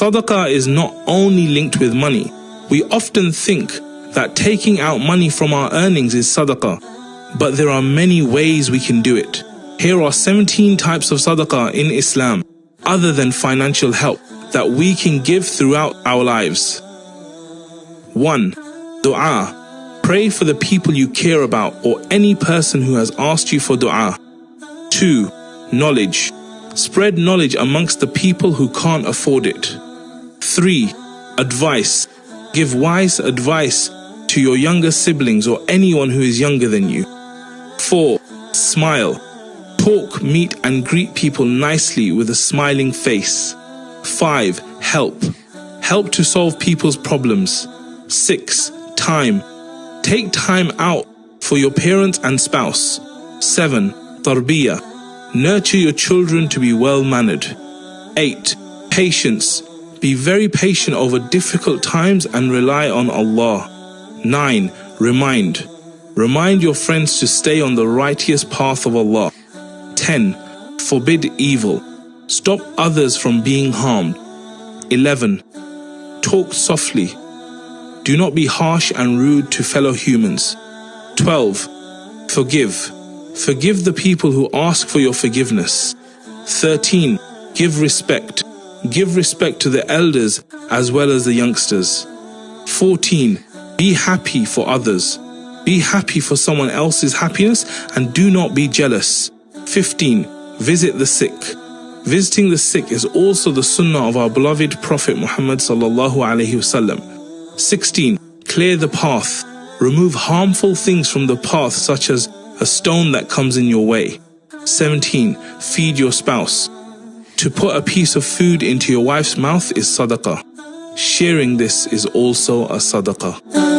Sadaqah is not only linked with money. We often think that taking out money from our earnings is sadaqah, but there are many ways we can do it. Here are 17 types of sadaqah in Islam, other than financial help, that we can give throughout our lives. 1. Dua. Pray for the people you care about or any person who has asked you for dua. 2. Knowledge. Spread knowledge amongst the people who can't afford it. 3. Advice. Give wise advice to your younger siblings or anyone who is younger than you. 4. Smile. Talk, meet, and greet people nicely with a smiling face. 5. Help. Help to solve people's problems. 6. Time. Take time out for your parents and spouse. 7. Tarbiyah. Nurture your children to be well mannered. 8. Patience. Be very patient over difficult times and rely on Allah. 9. Remind. Remind your friends to stay on the righteous path of Allah. 10. Forbid evil. Stop others from being harmed. 11. Talk softly. Do not be harsh and rude to fellow humans. 12. Forgive. Forgive the people who ask for your forgiveness. 13. Give respect. Give respect to the elders as well as the youngsters. 14. Be happy for others. Be happy for someone else's happiness and do not be jealous. 15. Visit the sick. Visiting the sick is also the sunnah of our beloved Prophet Muhammad sallallahu alaihi wasallam. 16. Clear the path. Remove harmful things from the path such as a stone that comes in your way. 17. Feed your spouse. To put a piece of food into your wife's mouth is sadaqah. Sharing this is also a sadaqah.